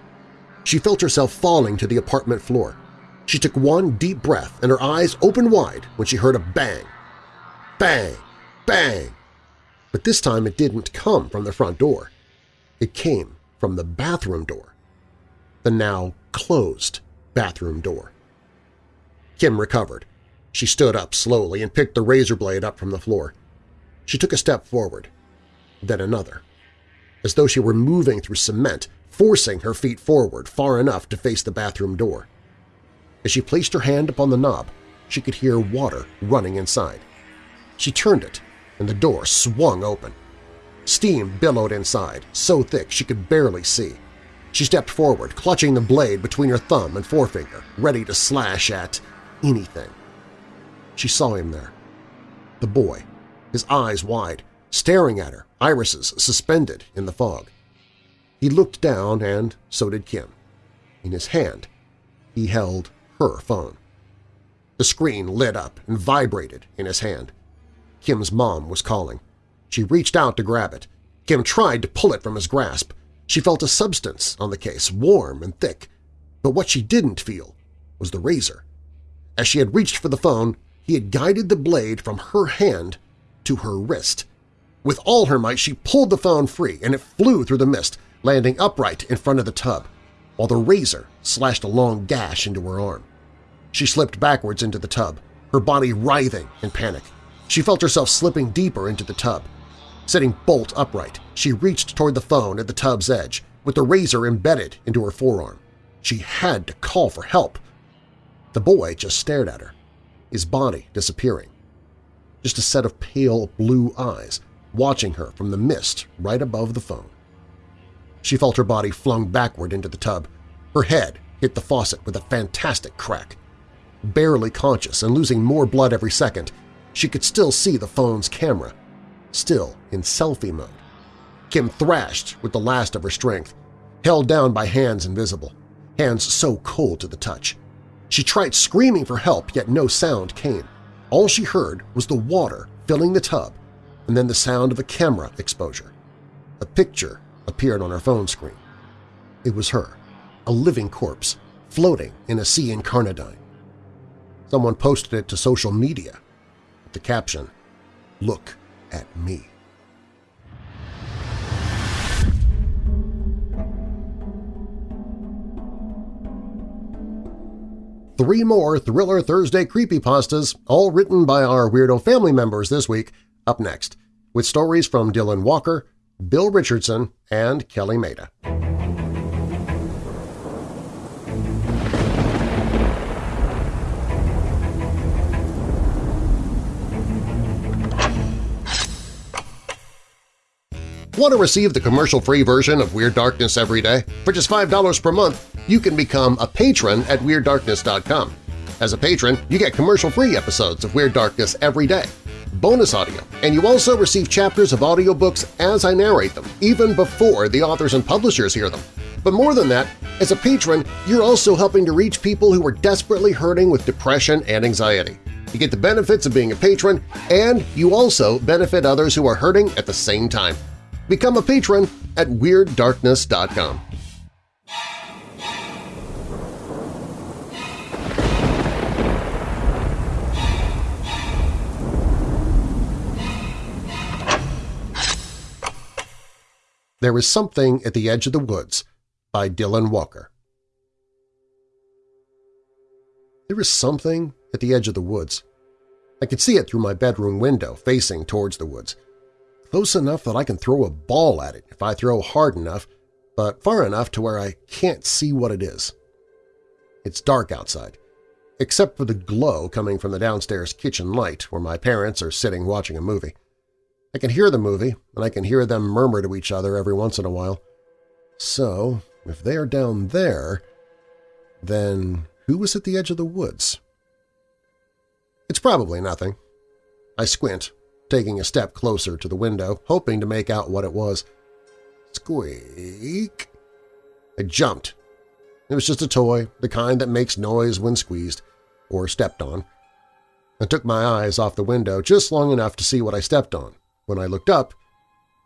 Speaker 2: She felt herself falling to the apartment floor. She took one deep breath and her eyes opened wide when she heard a bang Bang! Bang! But this time it didn't come from the front door. It came from the bathroom door. The now closed bathroom door. Kim recovered. She stood up slowly and picked the razor blade up from the floor. She took a step forward, then another, as though she were moving through cement, forcing her feet forward far enough to face the bathroom door. As she placed her hand upon the knob, she could hear water running inside. She turned it and the door swung open. Steam billowed inside, so thick she could barely see. She stepped forward, clutching the blade between her thumb and forefinger, ready to slash at anything. She saw him there. The boy, his eyes wide, staring at her, irises suspended in the fog. He looked down, and so did Kim. In his hand, he held her phone. The screen lit up and vibrated in his hand. Kim's mom was calling. She reached out to grab it. Kim tried to pull it from his grasp. She felt a substance on the case, warm and thick. But what she didn't feel was the razor. As she had reached for the phone, he had guided the blade from her hand to her wrist. With all her might, she pulled the phone free, and it flew through the mist, landing upright in front of the tub, while the razor slashed a long gash into her arm. She slipped backwards into the tub, her body writhing in panic. She felt herself slipping deeper into the tub. Sitting bolt upright, she reached toward the phone at the tub's edge, with the razor embedded into her forearm. She had to call for help. The boy just stared at her, his body disappearing. Just a set of pale blue eyes watching her from the mist right above the phone. She felt her body flung backward into the tub. Her head hit the faucet with a fantastic crack. Barely conscious and losing more blood every second, she could still see the phone's camera, still in selfie mode. Kim thrashed with the last of her strength, held down by hands invisible, hands so cold to the touch. She tried screaming for help, yet no sound came. All she heard was the water filling the tub and then the sound of a camera exposure. A picture appeared on her phone screen. It was her, a living corpse, floating in a sea incarnadine. Someone posted it to social media the caption, Look at me. Three more Thriller Thursday creepypastas, all written by our Weirdo family members this week, up next, with stories from Dylan Walker, Bill Richardson, and Kelly Maida. Want to receive the commercial-free version of Weird Darkness every day? For just $5 per month, you can become a patron at WeirdDarkness.com. As a patron, you get commercial-free episodes of Weird Darkness every day, bonus audio, and you also receive chapters of audiobooks as I narrate them, even before the authors and publishers hear them. But more than that, as a patron, you're also helping to reach people who are desperately hurting with depression and anxiety. You get the benefits of being a patron, and you also benefit others who are hurting at the same time. Become a patron at WeirdDarkness.com. There is Something at the Edge of the Woods by Dylan Walker. There is something at the edge of the woods. I could see it through my bedroom window facing towards the woods close enough that I can throw a ball at it if I throw hard enough, but far enough to where I can't see what it is. It's dark outside, except for the glow coming from the downstairs kitchen light where my parents are sitting watching a movie. I can hear the movie, and I can hear them murmur to each other every once in a while. So, if they are down there, then who was at the edge of the woods? It's probably nothing. I squint, taking a step closer to the window, hoping to make out what it was. Squeak! I jumped. It was just a toy, the kind that makes noise when squeezed or stepped on. I took my eyes off the window just long enough to see what I stepped on. When I looked up,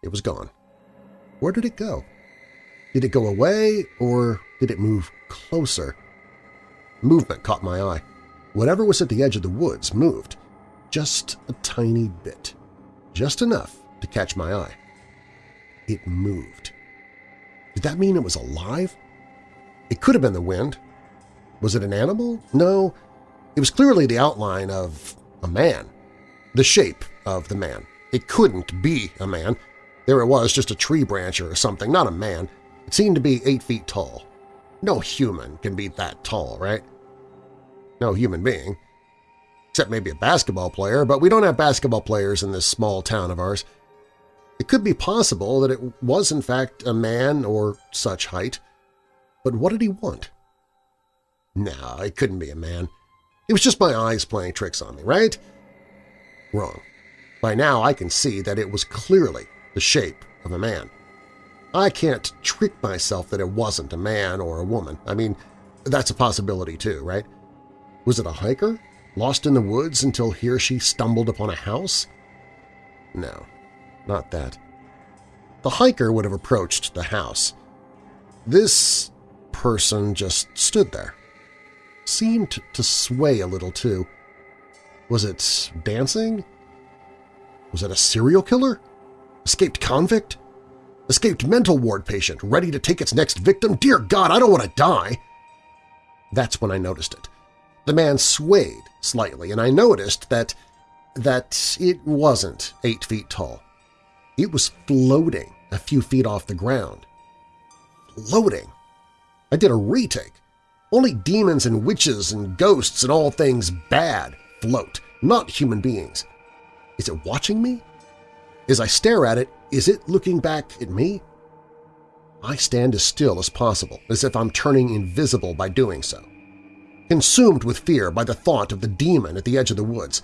Speaker 2: it was gone. Where did it go? Did it go away, or did it move closer? Movement caught my eye. Whatever was at the edge of the woods moved, just a tiny bit just enough to catch my eye. It moved. Did that mean it was alive? It could have been the wind. Was it an animal? No, it was clearly the outline of a man, the shape of the man. It couldn't be a man. There it was, just a tree branch or something, not a man. It seemed to be eight feet tall. No human can be that tall, right? No human being. Except maybe a basketball player, but we don't have basketball players in this small town of ours. It could be possible that it was in fact a man or such height, but what did he want? No, it couldn't be a man. It was just my eyes playing tricks on me, right? Wrong. By now I can see that it was clearly the shape of a man. I can't trick myself that it wasn't a man or a woman. I mean, that's a possibility too, right? Was it a hiker, lost in the woods until he or she stumbled upon a house? No, not that. The hiker would have approached the house. This person just stood there. Seemed to sway a little, too. Was it dancing? Was it a serial killer? Escaped convict? Escaped mental ward patient ready to take its next victim? Dear God, I don't want to die! That's when I noticed it. The man swayed slightly, and I noticed that, that it wasn't eight feet tall. It was floating a few feet off the ground. Floating? I did a retake. Only demons and witches and ghosts and all things bad float, not human beings. Is it watching me? As I stare at it, is it looking back at me? I stand as still as possible, as if I'm turning invisible by doing so. Consumed with fear by the thought of the demon at the edge of the woods,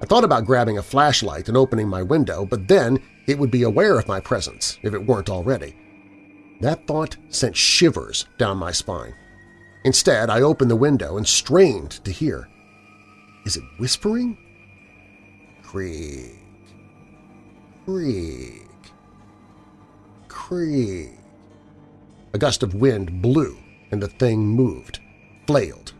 Speaker 2: I thought about grabbing a flashlight and opening my window, but then it would be aware of my presence, if it weren't already. That thought sent shivers down my spine. Instead, I opened the window and strained to hear. Is it whispering? Creak. Creak. Creak. A gust of wind blew and the thing moved, flailed.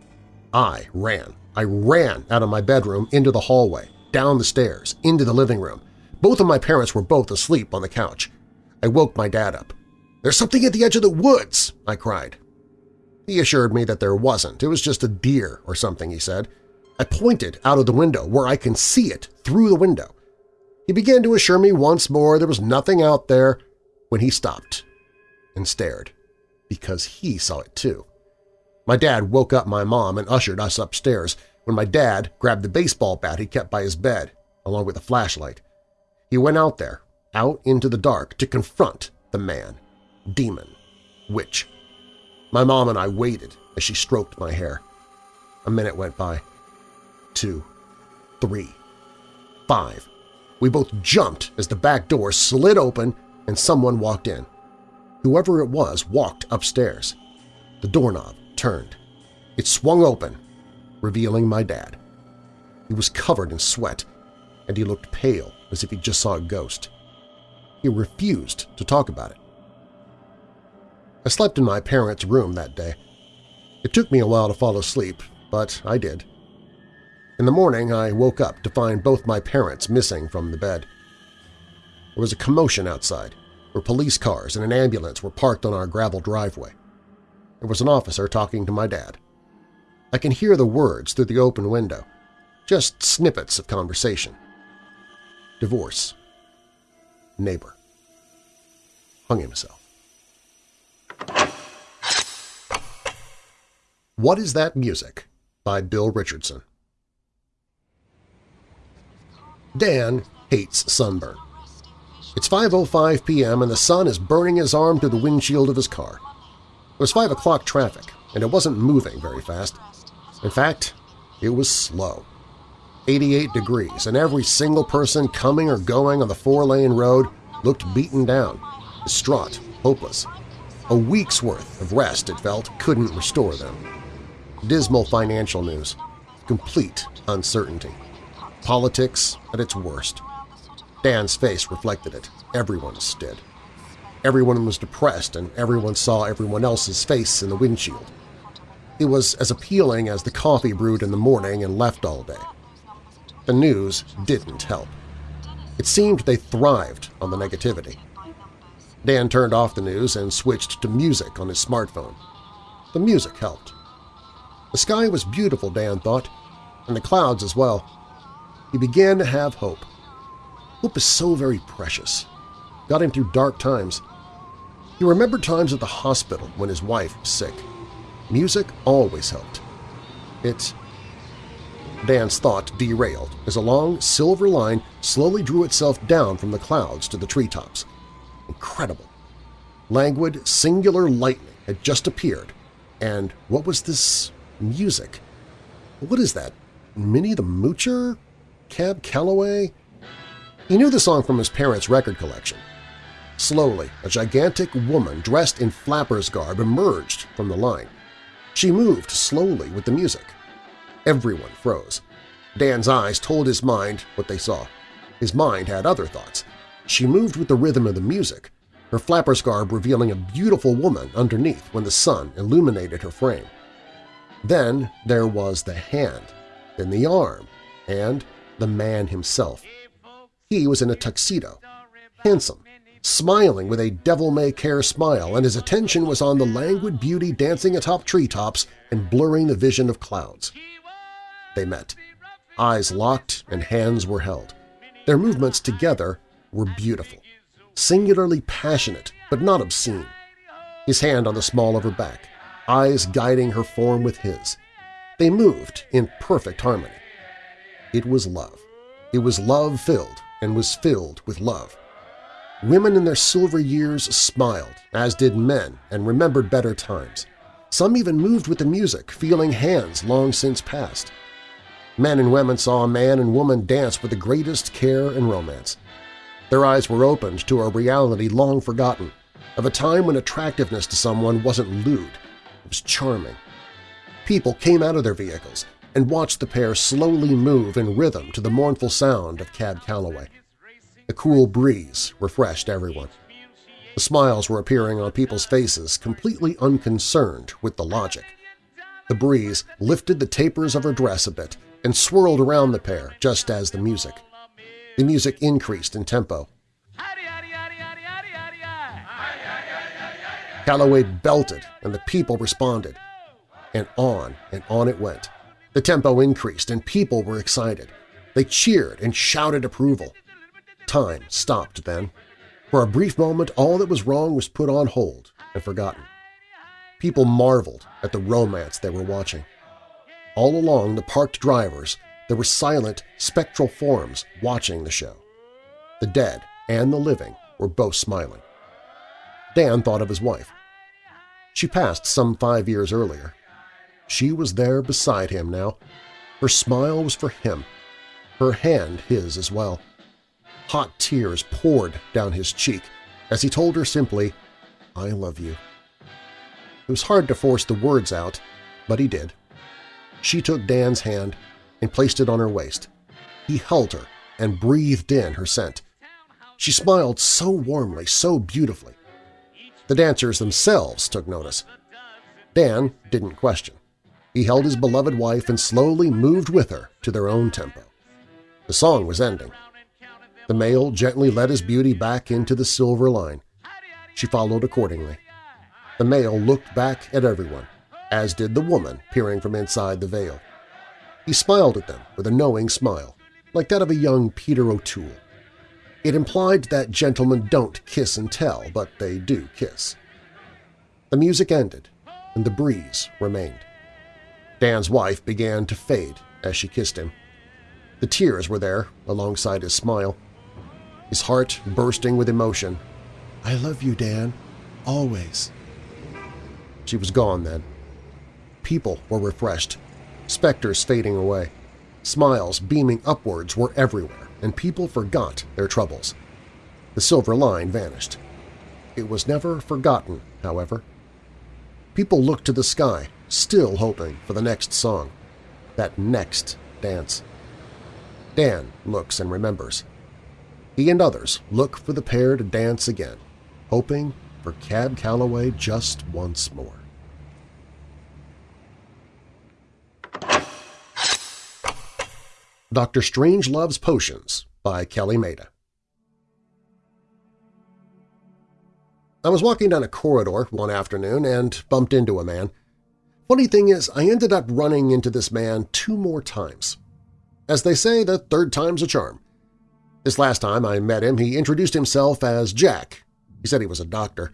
Speaker 2: I ran. I ran out of my bedroom into the hallway, down the stairs, into the living room. Both of my parents were both asleep on the couch. I woke my dad up. "'There's something at the edge of the woods!' I cried. He assured me that there wasn't. It was just a deer or something, he said. I pointed out of the window where I can see it through the window. He began to assure me once more there was nothing out there when he stopped and stared, because he saw it too. My dad woke up my mom and ushered us upstairs when my dad grabbed the baseball bat he kept by his bed, along with a flashlight. He went out there, out into the dark, to confront the man, demon, witch. My mom and I waited as she stroked my hair. A minute went by. Two. Three. Five. We both jumped as the back door slid open and someone walked in. Whoever it was walked upstairs. The doorknob turned. It swung open, revealing my dad. He was covered in sweat, and he looked pale as if he just saw a ghost. He refused to talk about it. I slept in my parents' room that day. It took me a while to fall asleep, but I did. In the morning, I woke up to find both my parents missing from the bed. There was a commotion outside, where police cars and an ambulance were parked on our gravel driveway. There was an officer talking to my dad. I can hear the words through the open window, just snippets of conversation. Divorce. Neighbor. Hung himself. What is That Music? by Bill Richardson. Dan hates sunburn. It's 5.05 p.m. and the sun is burning his arm through the windshield of his car. It was 5 o'clock traffic, and it wasn't moving very fast. In fact, it was slow. 88 degrees, and every single person coming or going on the four-lane road looked beaten down, distraught, hopeless. A week's worth of rest, it felt, couldn't restore them. Dismal financial news. Complete uncertainty. Politics at its worst. Dan's face reflected it. Everyone's did. Everyone was depressed and everyone saw everyone else's face in the windshield. It was as appealing as the coffee brewed in the morning and left all day. The news didn't help. It seemed they thrived on the negativity. Dan turned off the news and switched to music on his smartphone. The music helped. The sky was beautiful, Dan thought, and the clouds as well. He began to have hope. Hope is so very precious. Got him through dark times. He remembered times at the hospital when his wife was sick. Music always helped. It Dan's thought derailed as a long silver line slowly drew itself down from the clouds to the treetops. Incredible. Languid, singular lightning had just appeared, and what was this music? What is that? Minnie the Moocher? Cab Calloway? He knew the song from his parents' record collection. Slowly, a gigantic woman dressed in flapper's garb emerged from the line. She moved slowly with the music. Everyone froze. Dan's eyes told his mind what they saw. His mind had other thoughts. She moved with the rhythm of the music, her flapper's garb revealing a beautiful woman underneath when the sun illuminated her frame. Then there was the hand, then the arm, and the man himself. He was in a tuxedo, handsome, smiling with a devil-may-care smile, and his attention was on the languid beauty dancing atop treetops and blurring the vision of clouds. They met. Eyes locked and hands were held. Their movements together were beautiful, singularly passionate but not obscene. His hand on the small of her back, eyes guiding her form with his. They moved in perfect harmony. It was love. It was love-filled and was filled with love. Women in their silver years smiled, as did men, and remembered better times. Some even moved with the music, feeling hands long since past. Men and women saw a man and woman dance with the greatest care and romance. Their eyes were opened to a reality long forgotten, of a time when attractiveness to someone wasn't lewd, it was charming. People came out of their vehicles and watched the pair slowly move in rhythm to the mournful sound of Cab Calloway. A cool breeze refreshed everyone. The smiles were appearing on people's faces, completely unconcerned with the logic. The breeze lifted the tapers of her dress a bit and swirled around the pair just as the music. The music increased in tempo. Calloway belted, and the people responded. And on and on it went. The tempo increased, and people were excited. They cheered and shouted approval. Time stopped then. For a brief moment, all that was wrong was put on hold and forgotten. People marveled at the romance they were watching. All along the parked drivers, there were silent, spectral forms watching the show. The dead and the living were both smiling. Dan thought of his wife. She passed some five years earlier. She was there beside him now. Her smile was for him, her hand his as well. Hot tears poured down his cheek as he told her simply, I love you. It was hard to force the words out, but he did. She took Dan's hand and placed it on her waist. He held her and breathed in her scent. She smiled so warmly, so beautifully. The dancers themselves took notice. Dan didn't question. He held his beloved wife and slowly moved with her to their own tempo. The song was ending. The male gently led his beauty back into the silver line. She followed accordingly. The male looked back at everyone, as did the woman peering from inside the veil. He smiled at them with a knowing smile, like that of a young Peter O'Toole. It implied that gentlemen don't kiss and tell, but they do kiss. The music ended, and the breeze remained. Dan's wife began to fade as she kissed him. The tears were there alongside his smile. His heart bursting with emotion. I love you, Dan. Always. She was gone then. People were refreshed, specters fading away. Smiles beaming upwards were everywhere, and people forgot their troubles. The silver line vanished. It was never forgotten, however. People looked to the sky, still hoping for the next song, that next dance. Dan looks and remembers. He and others look for the pair to dance again, hoping for Cab Calloway just once more. Dr. Strangelove's Potions by Kelly Maida I was walking down a corridor one afternoon and bumped into a man. Funny thing is, I ended up running into this man two more times. As they say, the third time's a charm. This last time I met him, he introduced himself as Jack. He said he was a doctor.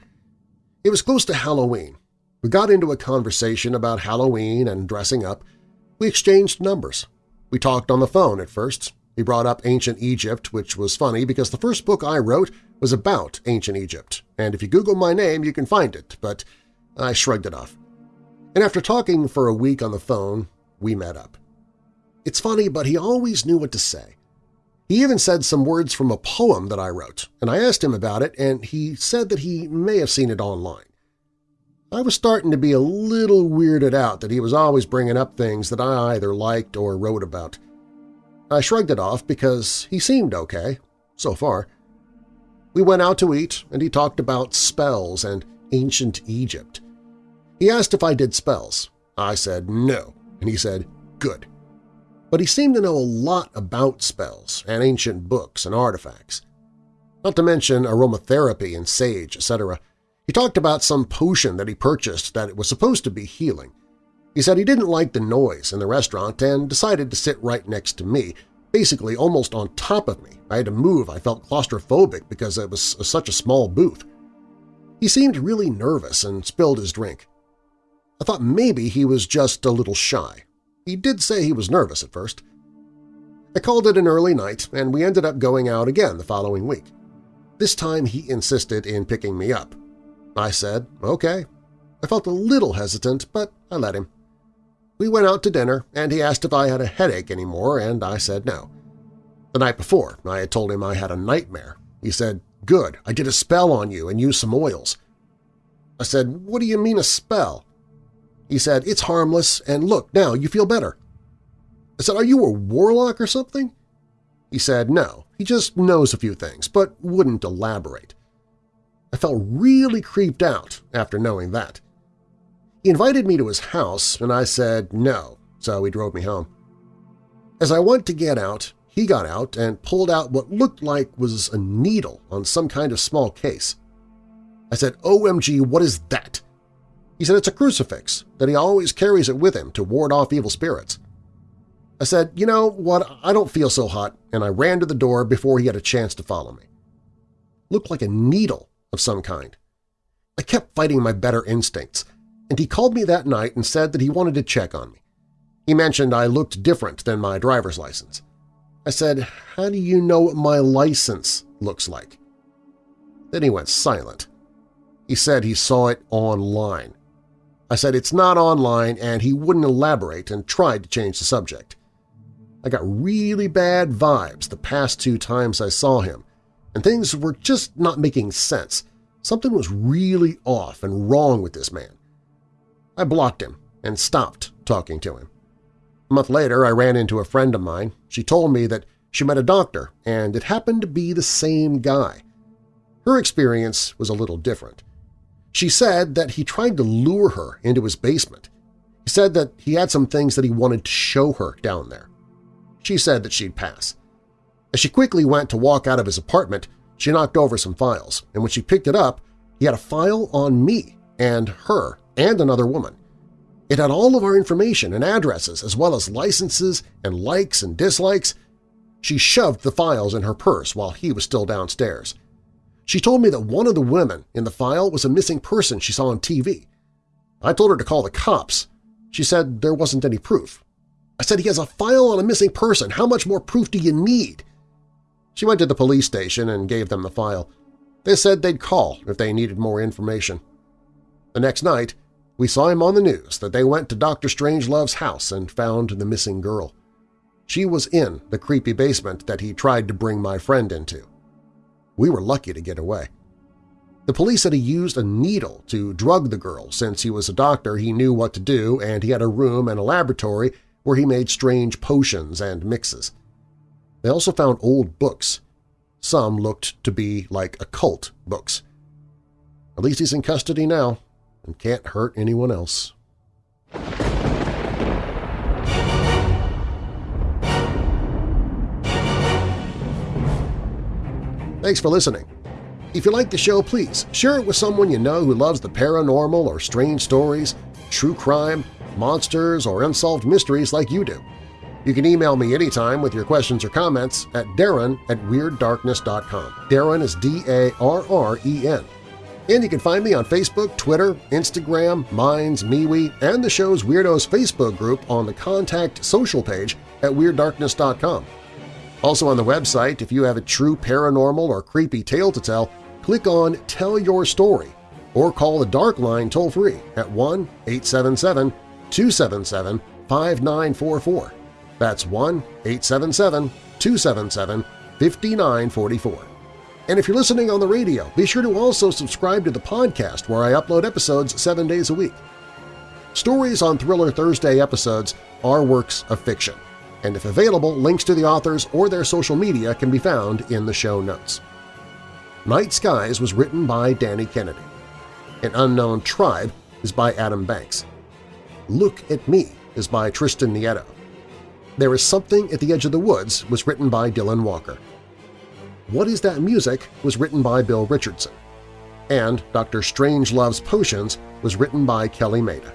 Speaker 2: It was close to Halloween. We got into a conversation about Halloween and dressing up. We exchanged numbers. We talked on the phone at first. He brought up ancient Egypt, which was funny because the first book I wrote was about ancient Egypt, and if you Google my name you can find it, but I shrugged it off. And after talking for a week on the phone, we met up. It's funny, but he always knew what to say. He even said some words from a poem that I wrote, and I asked him about it, and he said that he may have seen it online. I was starting to be a little weirded out that he was always bringing up things that I either liked or wrote about. I shrugged it off because he seemed okay, so far. We went out to eat, and he talked about spells and ancient Egypt. He asked if I did spells. I said no, and he said, good. But he seemed to know a lot about spells and ancient books and artifacts. Not to mention aromatherapy and sage, etc. He talked about some potion that he purchased that it was supposed to be healing. He said he didn't like the noise in the restaurant and decided to sit right next to me, basically almost on top of me. I had to move. I felt claustrophobic because it was such a small booth. He seemed really nervous and spilled his drink. I thought maybe he was just a little shy. He did say he was nervous at first. I called it an early night, and we ended up going out again the following week. This time he insisted in picking me up. I said, okay. I felt a little hesitant, but I let him. We went out to dinner, and he asked if I had a headache anymore, and I said no. The night before, I had told him I had a nightmare. He said, good, I did a spell on you and used some oils. I said, what do you mean a spell? He said, it's harmless, and look, now you feel better. I said, are you a warlock or something? He said, no, he just knows a few things, but wouldn't elaborate. I felt really creeped out after knowing that. He invited me to his house, and I said no, so he drove me home. As I went to get out, he got out and pulled out what looked like was a needle on some kind of small case. I said, OMG, what is that? He said it's a crucifix, that he always carries it with him to ward off evil spirits. I said, you know what, I don't feel so hot, and I ran to the door before he had a chance to follow me. Looked like a needle of some kind. I kept fighting my better instincts, and he called me that night and said that he wanted to check on me. He mentioned I looked different than my driver's license. I said, how do you know what my license looks like? Then he went silent. He said he saw it online. I said it's not online and he wouldn't elaborate and tried to change the subject. I got really bad vibes the past two times I saw him, and things were just not making sense. Something was really off and wrong with this man. I blocked him and stopped talking to him. A month later, I ran into a friend of mine. She told me that she met a doctor, and it happened to be the same guy. Her experience was a little different. She said that he tried to lure her into his basement. He said that he had some things that he wanted to show her down there. She said that she'd pass. As she quickly went to walk out of his apartment, she knocked over some files, and when she picked it up, he had a file on me and her and another woman. It had all of our information and addresses as well as licenses and likes and dislikes. She shoved the files in her purse while he was still downstairs. She told me that one of the women in the file was a missing person she saw on TV. I told her to call the cops. She said there wasn't any proof. I said, he has a file on a missing person. How much more proof do you need? She went to the police station and gave them the file. They said they'd call if they needed more information. The next night, we saw him on the news that they went to Dr. Strangelove's house and found the missing girl. She was in the creepy basement that he tried to bring my friend into. We were lucky to get away. The police said he used a needle to drug the girl since he was a doctor he knew what to do and he had a room and a laboratory where he made strange potions and mixes. They also found old books. Some looked to be like occult books. At least he's in custody now and can't hurt anyone else. Thanks for listening. If you like the show, please share it with someone you know who loves the paranormal or strange stories, true crime, monsters, or unsolved mysteries like you do. You can email me anytime with your questions or comments at darren at WeirdDarkness.com. Darren is D-A-R-R-E-N. And you can find me on Facebook, Twitter, Instagram, Minds, MeWe, and the show's Weirdos Facebook group on the Contact social page at WeirdDarkness.com. Also on the website, if you have a true paranormal or creepy tale to tell, click on Tell Your Story or call the Dark Line toll-free at 1-877-277-5944. That's 1-877-277-5944. And if you're listening on the radio, be sure to also subscribe to the podcast where I upload episodes seven days a week. Stories on Thriller Thursday episodes are works of fiction, and if available, links to the authors or their social media can be found in the show notes. Night Skies was written by Danny Kennedy. An Unknown Tribe is by Adam Banks. Look at Me is by Tristan Nieto. There is Something at the Edge of the Woods was written by Dylan Walker. What is That Music was written by Bill Richardson. And Dr. Strangelove's Potions was written by Kelly Maida.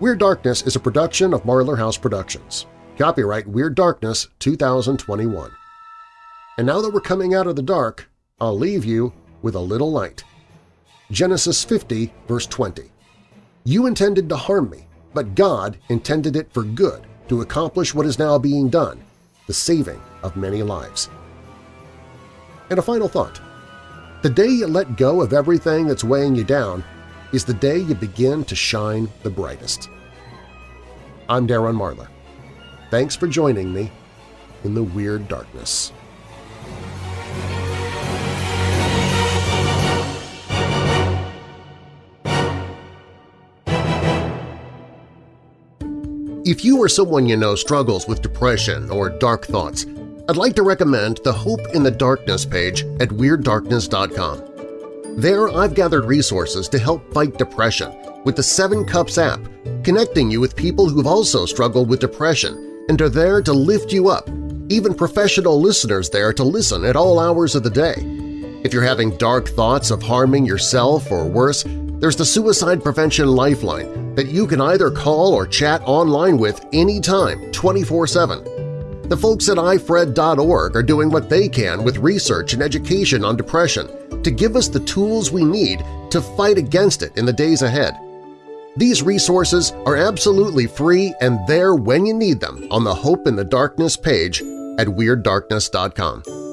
Speaker 2: Weird Darkness is a production of Marlar House Productions. Copyright Weird Darkness 2021. And now that we're coming out of the dark, I'll leave you with a little light. Genesis 50, verse 20. You intended to harm me, but God intended it for good to accomplish what is now being done, the saving of many lives. And a final thought. The day you let go of everything that's weighing you down is the day you begin to shine the brightest. I'm Darren Marlar. Thanks for joining me in the Weird Darkness. If you or someone you know struggles with depression or dark thoughts, I'd like to recommend the Hope in the Darkness page at WeirdDarkness.com. There I've gathered resources to help fight depression with the Seven Cups app, connecting you with people who've also struggled with depression and are there to lift you up, even professional listeners there to listen at all hours of the day. If you're having dark thoughts of harming yourself or worse, there's the Suicide Prevention Lifeline that you can either call or chat online with anytime, 24-7. The folks at ifred.org are doing what they can with research and education on depression to give us the tools we need to fight against it in the days ahead. These resources are absolutely free and there when you need them on the Hope in the Darkness page at WeirdDarkness.com.